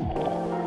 Bye.